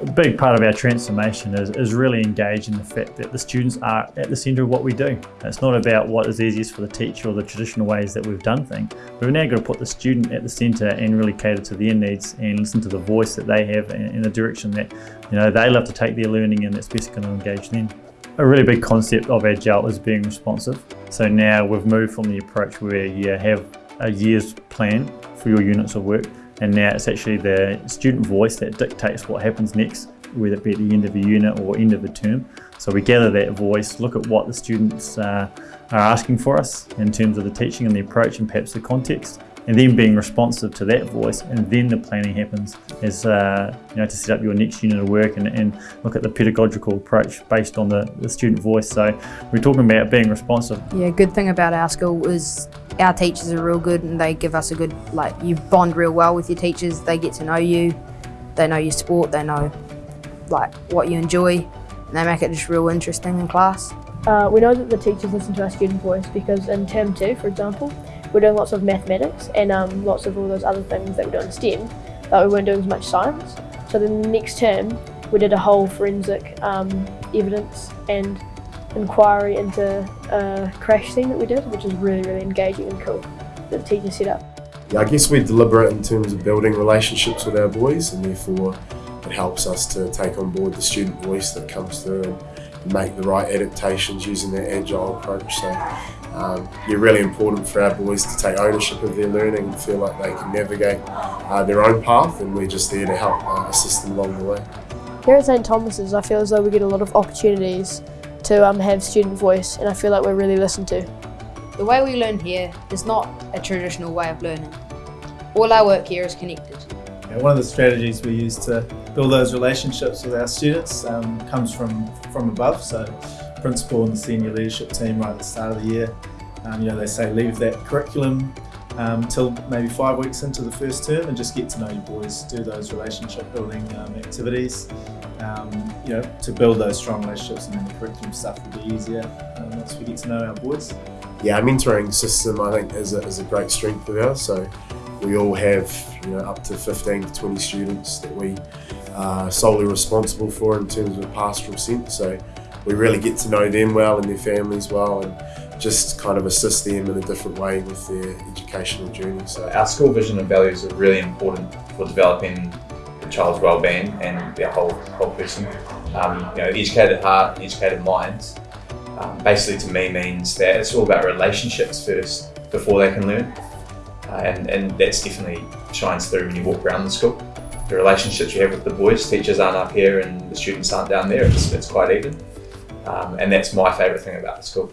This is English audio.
A big part of our transformation is, is really engaging the fact that the students are at the centre of what we do. It's not about what is easiest for the teacher or the traditional ways that we've done things. We've now got to put the student at the centre and really cater to their needs and listen to the voice that they have in the direction that you know they love to take their learning and that's best going to engage them. A really big concept of Agile is being responsive. So now we've moved from the approach where you have a year's plan for your units of work and now it's actually the student voice that dictates what happens next, whether it be at the end of a unit or end of a term. So we gather that voice, look at what the students uh, are asking for us in terms of the teaching and the approach and perhaps the context, and then being responsive to that voice and then the planning happens as uh, you know to set up your next unit of work and, and look at the pedagogical approach based on the, the student voice. So we're talking about being responsive. Yeah good thing about our school is our teachers are real good and they give us a good like you bond real well with your teachers. They get to know you. They know your sport. They know like what you enjoy. And they make it just real interesting in class. Uh, we know that the teachers listen to our student voice because in term two for example we're doing lots of mathematics and um, lots of all those other things that we do in STEM, but we weren't doing as much science. So then the next term, we did a whole forensic um, evidence and inquiry into a crash scene that we did, which is really, really engaging and cool that the teacher set up. Yeah, I guess we're deliberate in terms of building relationships with our boys and therefore it helps us to take on board the student voice that comes through and make the right adaptations using that agile approach. So um, yeah, really important for our boys to take ownership of their learning and feel like they can navigate uh, their own path and we're just there to help uh, assist them along the way. Here at St Thomas's I feel as though we get a lot of opportunities to um, have student voice and I feel like we're really listened to. The way we learn here is not a traditional way of learning. All our work here is connected. Yeah, one of the strategies we use to build those relationships with our students um, comes from, from above. So principal and the senior leadership team right at the start of the year. Um, you know, they say leave that curriculum um, till maybe five weeks into the first term and just get to know your boys, do those relationship building um, activities, um, you know, to build those strong relationships and then the curriculum stuff will be easier um, once we get to know our boys. Yeah, our mentoring system I think is a, is a great strength of ours. So we all have you know up to 15 to 20 students that we are solely responsible for in terms of pastoral sense. So we really get to know them well and their families well and just kind of assist them in a different way with their educational journey. So our school vision and values are really important for developing the child's well-being and their whole whole person. Um, you know, educated heart, educated minds Um, basically, to me, means that it's all about relationships first before they can learn, uh, and and that's definitely shines through when you walk around the school. The relationships you have with the boys, teachers aren't up here and the students aren't down there. It's, it's quite even. Um, and that's my favourite thing about the school.